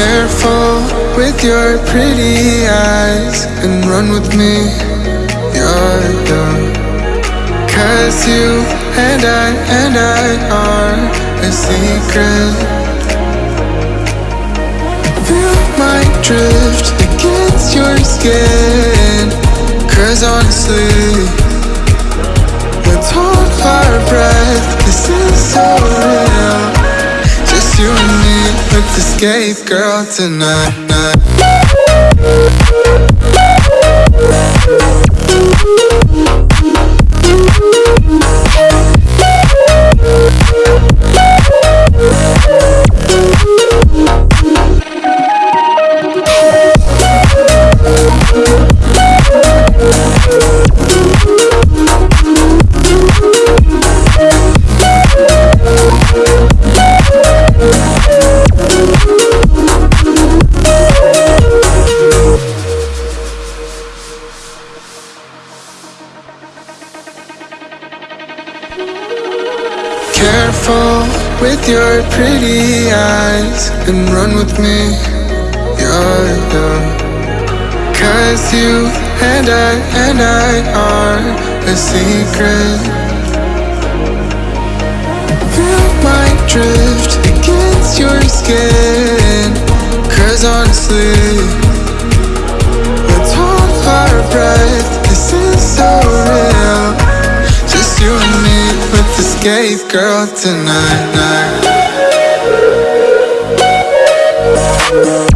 Careful with your pretty eyes and run with me. You're young. Cause you and I and I are a secret. Feel my drift against your skin. Cause honestly, let's hold our breath. This is so escape, girl, tonight. Careful with your pretty eyes and run with me. You're young. Cause you and I and I are a secret. Feel my drift against your skin. Cause honestly, girl tonight. Night.